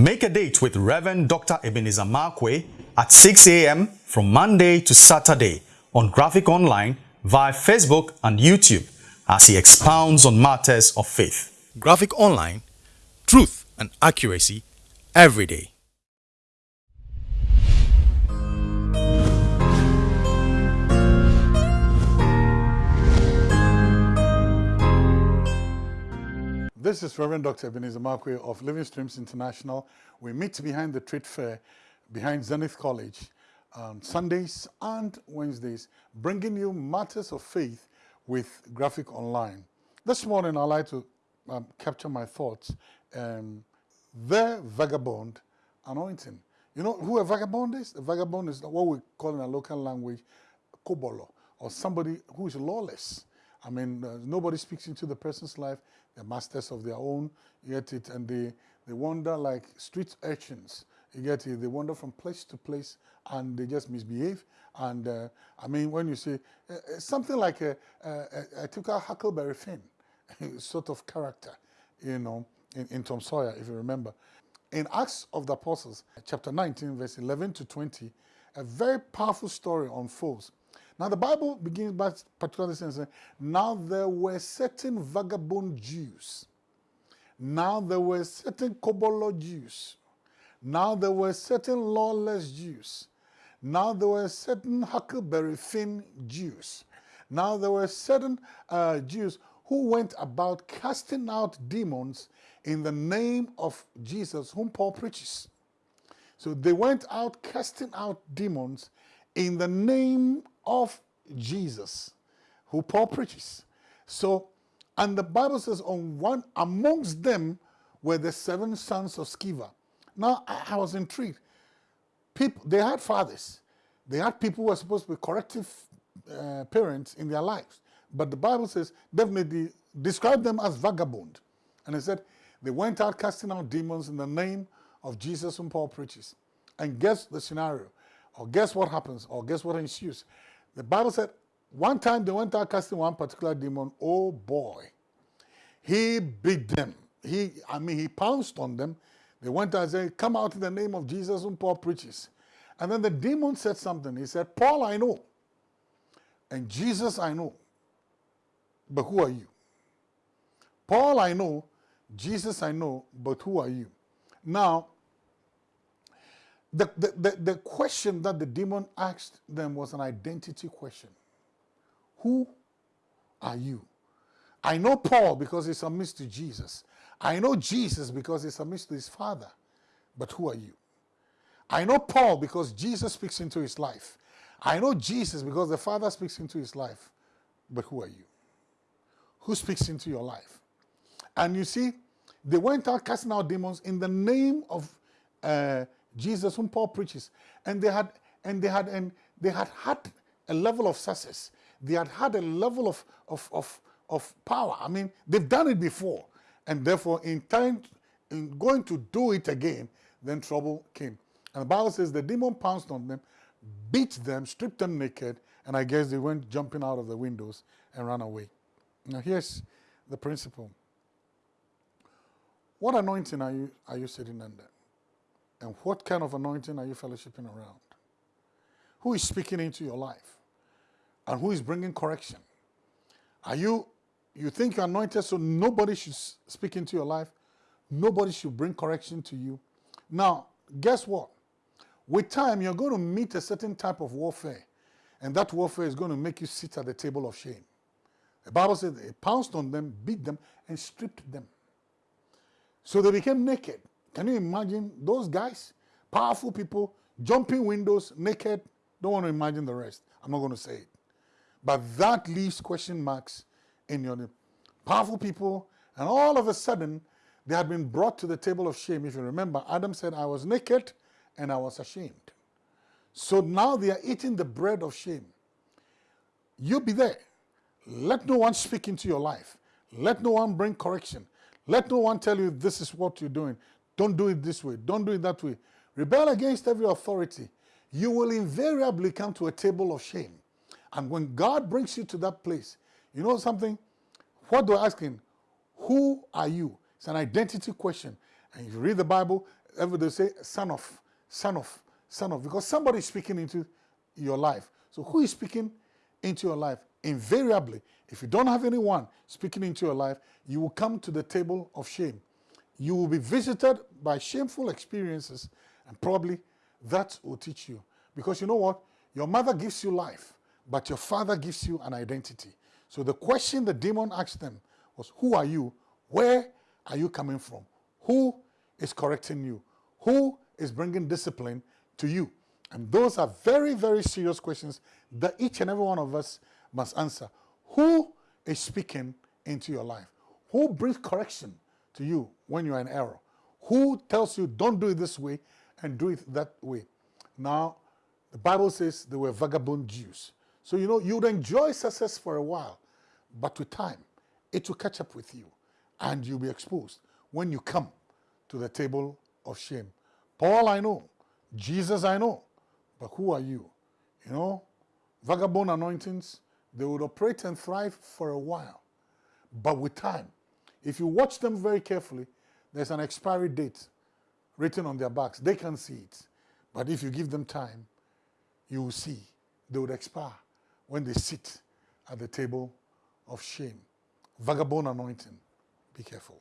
Make a date with Reverend Dr. Ebenezer Markwei at 6 a.m. from Monday to Saturday on Graphic Online via Facebook and YouTube as he expounds on matters of faith. Graphic Online, truth and accuracy every day. This is Reverend Dr. Ebenezer Markwei of Living Streams International. We meet behind the trade fair, behind Zenith College, on Sundays and Wednesdays, bringing you matters of faith with Graphic Online. This morning, I'd like to um, capture my thoughts. Um, the vagabond anointing. You know who a vagabond is? A vagabond is what we call in a local language, kobolo, or somebody who is lawless. I mean, uh, nobody speaks into the person's life. They're masters of their own, you get it, and they, they wander like street urchins, you get it, they wander from place to place and they just misbehave. And uh, I mean, when you say uh, uh something like a, a, a typical Huckleberry Finn sort of character, you know, in, in Tom Sawyer, if you remember. In Acts of the Apostles, chapter 19, verse 11 to 20, a very powerful story unfolds now the Bible begins by particularly saying, now there were certain vagabond Jews. Now there were certain Kobolo Jews. Now there were certain lawless Jews. Now there were certain Huckleberry Finn Jews. Now there were certain uh, Jews who went about casting out demons in the name of Jesus, whom Paul preaches. So they went out casting out demons in the name of Jesus, who Paul preaches. So, and the Bible says, on one amongst them were the seven sons of Sceva. Now, I, I was intrigued. People, they had fathers. They had people who were supposed to be corrective uh, parents in their lives. But the Bible says, definitely describe them as vagabond. And it said, they went out casting out demons in the name of Jesus whom Paul preaches. And guess the scenario, or guess what happens, or guess what ensues. The Bible said one time they went out casting one particular demon. Oh boy. He beat them. He, I mean, he pounced on them. They went out and said, come out in the name of Jesus whom Paul preaches. And then the demon said something. He said, Paul, I know. And Jesus, I know. But who are you? Paul, I know. Jesus, I know. But who are you? Now, the, the, the, question that the demon asked them was an identity question. Who are you? I know Paul because he submits to Jesus. I know Jesus because he submits to his father. But who are you? I know Paul because Jesus speaks into his life. I know Jesus because the Father speaks into his life. But who are you? Who speaks into your life? And you see, they went out casting out demons in the name of uh, Jesus, whom Paul preaches, and they had and they had and they had had a level of success. They had had a level of of of of power. I mean, they've done it before, and therefore, in time, in going to do it again, then trouble came. And the Bible says the demon pounced on them, beat them, stripped them naked, and I guess they went jumping out of the windows and ran away. Now here's the principle. What anointing are you are you sitting under? And what kind of anointing are you fellowshipping around? Who is speaking into your life? And who is bringing correction? Are you, you think you're anointed so nobody should speak into your life? Nobody should bring correction to you? Now, guess what? With time, you're going to meet a certain type of warfare. And that warfare is going to make you sit at the table of shame. The Bible says they pounced on them, beat them, and stripped them. So they became naked. Can you imagine those guys? Powerful people, jumping windows, naked. Don't want to imagine the rest. I'm not going to say it. But that leaves question marks in your powerful people. And all of a sudden, they had been brought to the table of shame. If you remember, Adam said, I was naked and I was ashamed. So now they are eating the bread of shame. You be there. Let no one speak into your life. Let no one bring correction. Let no one tell you this is what you're doing. Don't do it this way. Don't do it that way. Rebel against every authority. You will invariably come to a table of shame. And when God brings you to that place, you know something? What they're asking, who are you? It's an identity question. And if you read the Bible, everybody say son of, son of, son of, because somebody is speaking into your life. So who is speaking into your life? Invariably, if you don't have anyone speaking into your life, you will come to the table of shame. You will be visited by shameful experiences and probably that will teach you. Because you know what? Your mother gives you life, but your father gives you an identity. So the question the demon asked them was, who are you? Where are you coming from? Who is correcting you? Who is bringing discipline to you? And those are very, very serious questions that each and every one of us must answer. Who is speaking into your life? Who brings correction to you when you're in error? Who tells you don't do it this way and do it that way? Now, the Bible says they were vagabond Jews. So, you know, you'd enjoy success for a while, but with time, it will catch up with you and you'll be exposed when you come to the table of shame. Paul, I know. Jesus, I know. But who are you? You know, vagabond anointings, they would operate and thrive for a while. But with time, if you watch them very carefully, there's an expiry date written on their backs. They can see it. But if you give them time, you will see they would expire when they sit at the table of shame. Vagabond anointing. Be careful.